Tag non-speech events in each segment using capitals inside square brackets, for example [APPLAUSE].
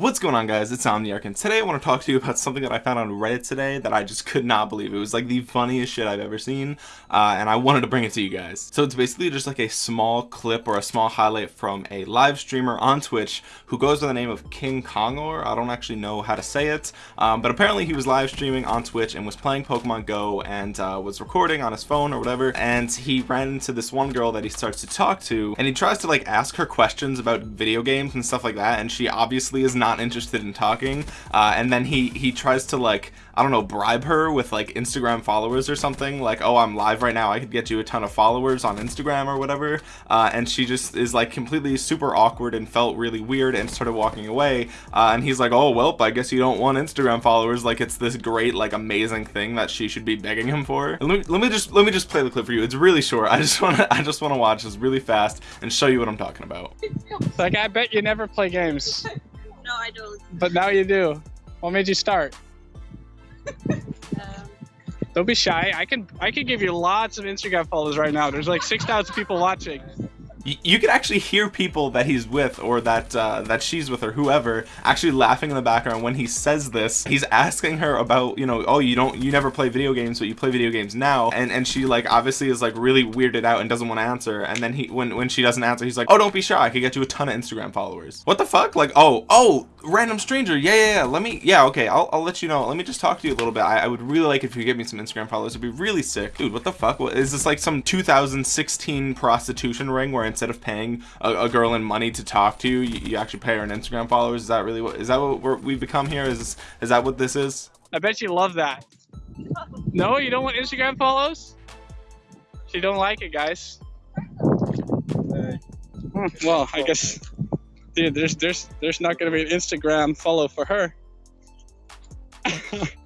What's going on guys, it's Omniarch and today I want to talk to you about something that I found on Reddit today that I just could not believe. It was like the funniest shit I've ever seen uh, and I wanted to bring it to you guys. So it's basically just like a small clip or a small highlight from a live streamer on Twitch who goes by the name of King Kongor. I don't actually know how to say it, um, but apparently he was live streaming on Twitch and was playing Pokemon Go and uh, was recording on his phone or whatever and he ran into this one girl that he starts to talk to and he tries to like ask her questions about video games and stuff like that and she obviously is not not interested in talking uh, and then he he tries to like I don't know bribe her with like Instagram followers or something like oh I'm live right now. I could get you a ton of followers on Instagram or whatever uh, and she just is like completely super awkward and felt really weird and started walking away uh, and he's like oh well I guess you don't want Instagram followers. Like it's this great like amazing thing that she should be begging him for. Let me, let me just let me just play the clip for you. It's really short. I just want to I just want to watch. This really fast and show you what I'm talking about. Like I bet you never play games I don't. But now you do. What made you start? um, don't be shy. I can I can give you lots of Instagram followers right now. There's like six thousand people watching you can actually hear people that he's with or that uh, that she's with or whoever actually laughing in the background when he says this. He's asking her about you know oh you don't you never play video games but you play video games now. And and she like obviously is like really weirded out and doesn't want to answer. And then he when when she doesn't answer he's like oh don't be shy. I could get you a ton of Instagram followers. What the fuck? Like oh oh random stranger. Yeah yeah, yeah. let me yeah okay. I'll, I'll let you know. Let me just talk to you a little bit. I, I would really like if you give me some Instagram followers. It'd be really sick. Dude what the fuck? What, is this like some 2016 prostitution ring where instead of paying a, a, girl in money to talk to you, you actually pay her an Instagram followers. Is that really what is that what we've become here? Is this, is that what this is? I bet you love that. No, you don't want Instagram follows? She don't like it, guys. Hmm, well, I guess, dude, there's there's there's not gonna be an Instagram follow for her. [LAUGHS]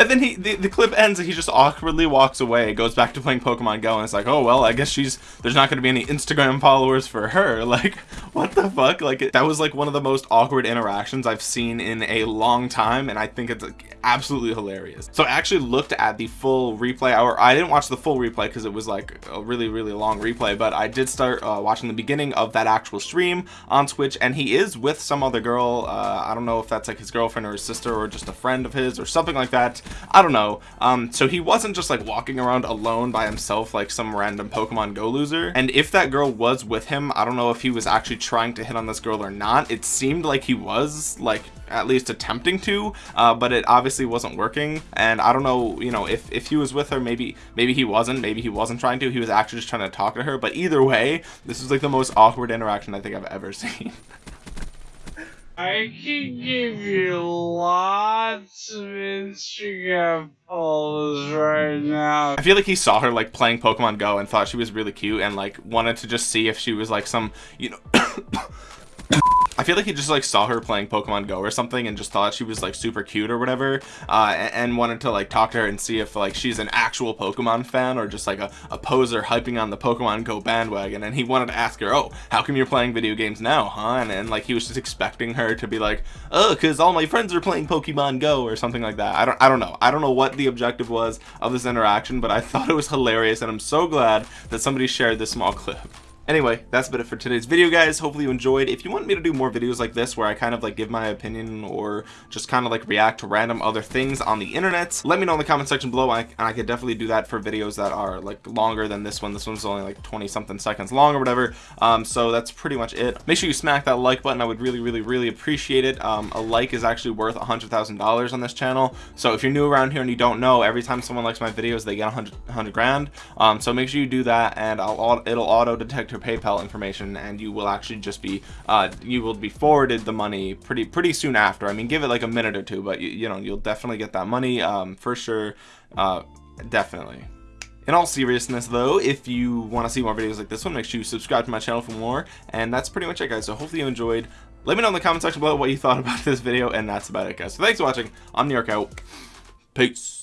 and then he the, the clip ends and he just awkwardly walks away goes back to playing pokemon go and it's like oh well i guess she's there's not going to be any instagram followers for her. [LAUGHS] Like what the fuck? Like that was like one of the most awkward interactions i've seen in a long time and i think it's like, absolutely hilarious. So i actually looked at the full replay or i didn't watch the full replay because it was like a really really long replay but i did start uh, watching the beginning of that actual stream on twitch and he is with some other girl uh, i don't know if that's like his girlfriend or his sister or just a friend of his or something like that I don't know. Um so he wasn't just like walking around alone by himself like some random Pokemon Go loser. And if that girl was with him I don't know if he was actually trying to hit on this girl or not. It seemed like he was like at least attempting to uh, but it obviously wasn't working. And I don't know you know if if he was with her maybe maybe he wasn't maybe he wasn't trying to. He was actually just trying to talk to her. But either way this is like the most awkward interaction I think I've ever [LAUGHS] seen I can give you lots of Instagram polls right now. I feel like he saw her like playing Pokemon Go and thought she was really cute and like wanted to just see if she was like some, you know, I feel like he just like saw her playing Pokemon Go or something and just thought she was like super cute or whatever uh, and, wanted to like talk to her and see if like she's an actual Pokemon fan or just like a, a poser hyping on the Pokemon Go bandwagon. And he wanted to ask her oh how come you're playing video games now huh? And, and like he was just expecting her to be like oh because all my friends are playing Pokemon Go or something like that. I don't I don't know. I don't know what the objective was of this interaction but I thought it was hilarious and I'm so glad that somebody shared this small clip anyway that's about it for today's video guys. Hopefully you enjoyed. If you want me to do more videos like this where I kind of like give my opinion or just kind of like react to random other things on the internet let me know in the comment section below. And I could definitely do that for videos that are like longer than this one. This one's only like 20 something seconds long or whatever. Um, so that's pretty much it. Make sure you smack that like button. I would really really really appreciate it. Um, a like is actually worth a hundred thousand dollars on this channel. So if you're new around here and you don't know every time someone likes my videos they get a hundred hundred grand. Um, so make sure you do that and I'll it'll auto detect your PayPal information and you will actually just be uh, you will be forwarded the money pretty pretty soon after. I mean give it like a minute or two but you, you know you'll definitely get that money um, for sure. Uh, definitely. In all seriousness though if you want to see more videos like this one make sure you subscribe to my channel for more. And that's pretty much it guys. So hopefully you enjoyed. Let me know in the comment section below what you thought about [LAUGHS] this video. And that's about it guys. So thanks for watching. I'm New York out. Peace